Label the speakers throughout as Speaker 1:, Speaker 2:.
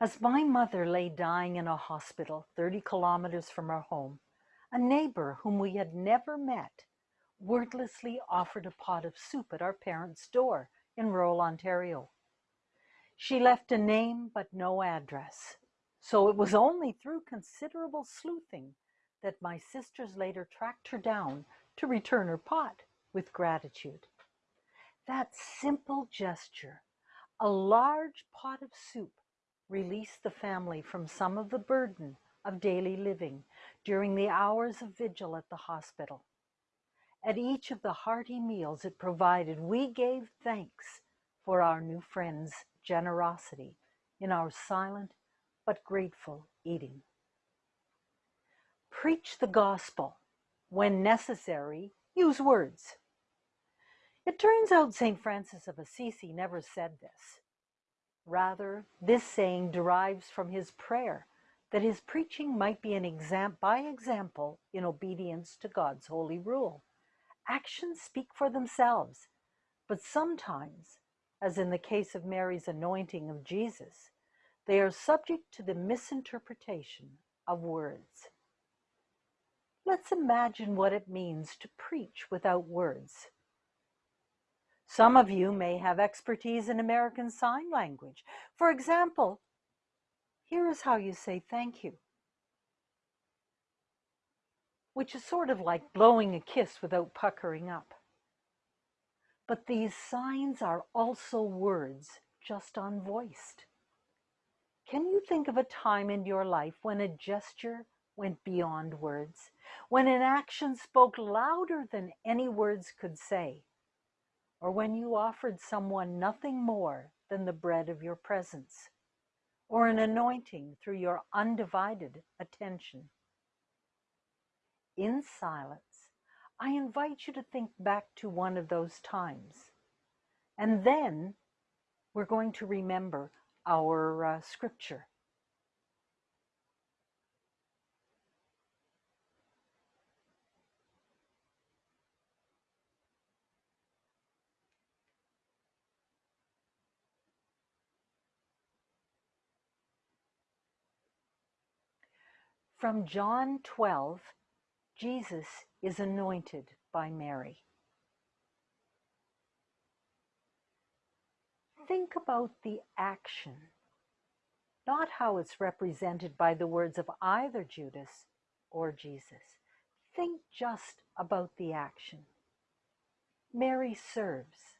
Speaker 1: As my mother lay dying in a hospital 30 kilometers from our home, a neighbor whom we had never met wordlessly offered a pot of soup at our parents' door in rural Ontario. She left a name but no address, so it was only through considerable sleuthing that my sisters later tracked her down to return her pot with gratitude. That simple gesture, a large pot of soup release the family from some of the burden of daily living during the hours of vigil at the hospital. At each of the hearty meals it provided, we gave thanks for our new friend's generosity in our silent but grateful eating. Preach the gospel. When necessary, use words. It turns out St. Francis of Assisi never said this. Rather, this saying derives from his prayer that his preaching might be an exam- by example in obedience to God's holy rule. Actions speak for themselves, but sometimes, as in the case of Mary's anointing of Jesus, they are subject to the misinterpretation of words. Let's imagine what it means to preach without words. Some of you may have expertise in American Sign Language. For example, here is how you say thank you, which is sort of like blowing a kiss without puckering up. But these signs are also words, just unvoiced. Can you think of a time in your life when a gesture went beyond words, when an action spoke louder than any words could say? Or when you offered someone nothing more than the bread of your presence, or an anointing through your undivided attention. In silence, I invite you to think back to one of those times. And then we're going to remember our uh, scripture. From John 12, Jesus is anointed by Mary. Think about the action, not how it's represented by the words of either Judas or Jesus. Think just about the action. Mary serves.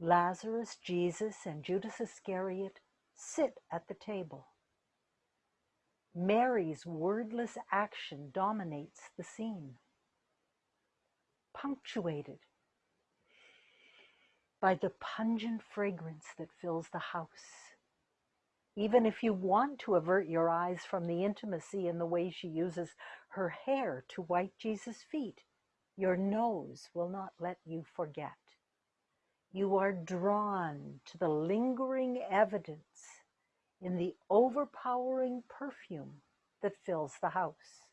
Speaker 1: Lazarus, Jesus, and Judas Iscariot sit at the table. Mary's wordless action dominates the scene, punctuated by the pungent fragrance that fills the house. Even if you want to avert your eyes from the intimacy in the way she uses her hair to wipe Jesus' feet, your nose will not let you forget. You are drawn to the lingering evidence in the overpowering perfume that fills the house.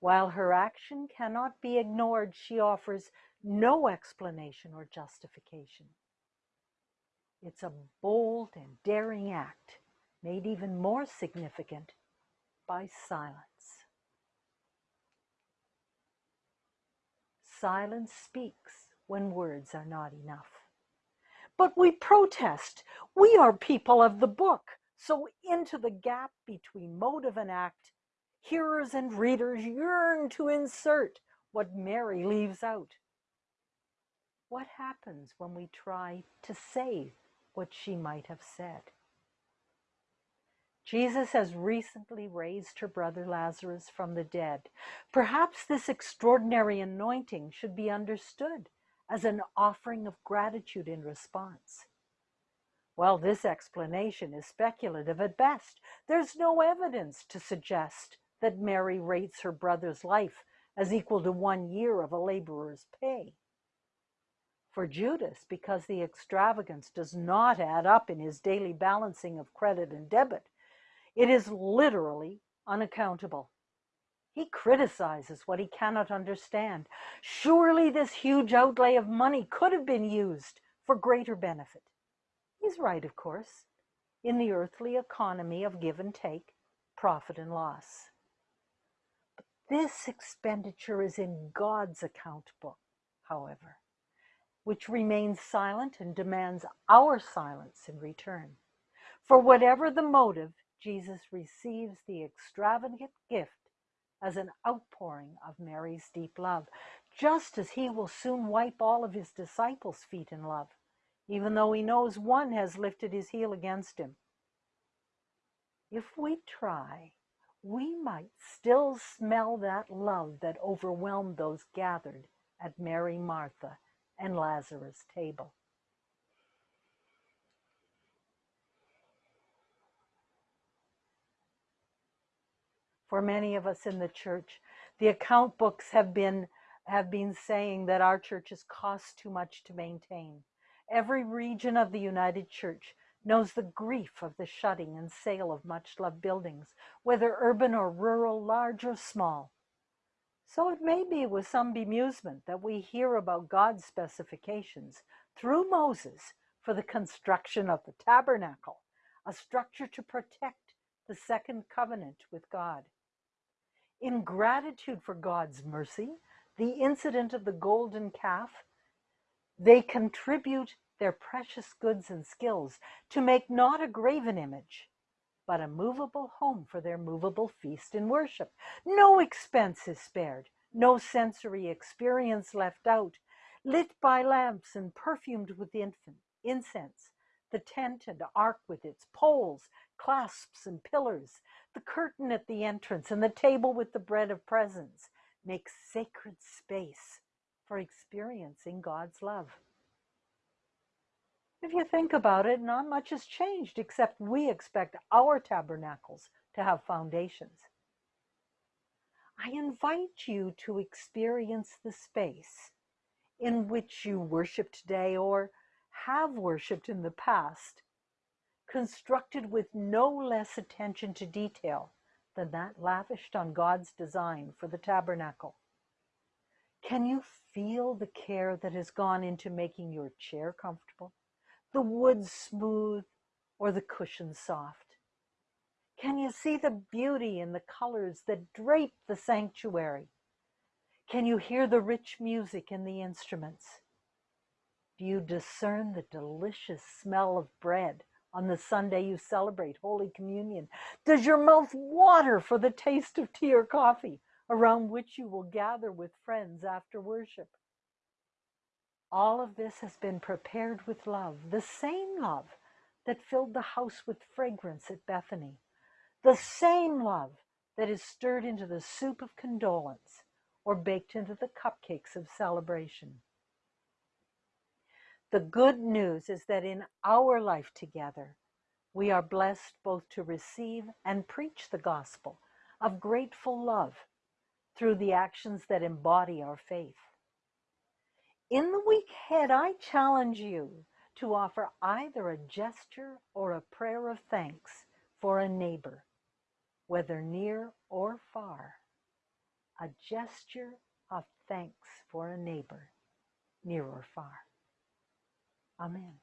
Speaker 1: While her action cannot be ignored, she offers no explanation or justification. It's a bold and daring act, made even more significant by silence. Silence speaks when words are not enough. But we protest. We are people of the book. So into the gap between motive and act, hearers and readers yearn to insert what Mary leaves out. What happens when we try to say what she might have said? Jesus has recently raised her brother Lazarus from the dead. Perhaps this extraordinary anointing should be understood as an offering of gratitude in response. Well, this explanation is speculative at best. There's no evidence to suggest that Mary rates her brother's life as equal to one year of a laborer's pay. For Judas, because the extravagance does not add up in his daily balancing of credit and debit, it is literally unaccountable. He criticizes what he cannot understand. Surely this huge outlay of money could have been used for greater benefit. He's right, of course. in the earthly economy of give and take, profit and loss. But this expenditure is in God's account book, however, which remains silent and demands our silence in return. For whatever the motive, Jesus receives the extravagant gift as an outpouring of Mary's deep love, just as he will soon wipe all of his disciples' feet in love, even though he knows one has lifted his heel against him. If we try, we might still smell that love that overwhelmed those gathered at Mary, Martha, and Lazarus' table. For many of us in the church, the account books have been have been saying that our churches cost too much to maintain. Every region of the United Church knows the grief of the shutting and sale of much loved buildings, whether urban or rural, large or small. So it may be with some bemusement that we hear about God's specifications through Moses for the construction of the tabernacle, a structure to protect the second covenant with God. In gratitude for God's mercy, the incident of the golden calf, they contribute their precious goods and skills to make not a graven image, but a movable home for their movable feast and worship. No expense is spared, no sensory experience left out, lit by lamps and perfumed with infant, incense, the tent and ark with its poles, clasps, and pillars, the curtain at the entrance, and the table with the bread of presence make sacred space for experiencing God's love. If you think about it, not much has changed except we expect our tabernacles to have foundations. I invite you to experience the space in which you worship today or have worshiped in the past, constructed with no less attention to detail than that lavished on God's design for the tabernacle. Can you feel the care that has gone into making your chair comfortable, the wood smooth, or the cushion soft? Can you see the beauty in the colors that drape the sanctuary? Can you hear the rich music in the instruments? Do you discern the delicious smell of bread on the Sunday you celebrate Holy Communion? Does your mouth water for the taste of tea or coffee around which you will gather with friends after worship? All of this has been prepared with love, the same love that filled the house with fragrance at Bethany, the same love that is stirred into the soup of condolence or baked into the cupcakes of celebration. The good news is that in our life together, we are blessed both to receive and preach the gospel of grateful love through the actions that embody our faith. In the week ahead, I challenge you to offer either a gesture or a prayer of thanks for a neighbor, whether near or far. A gesture of thanks for a neighbor, near or far. Amen.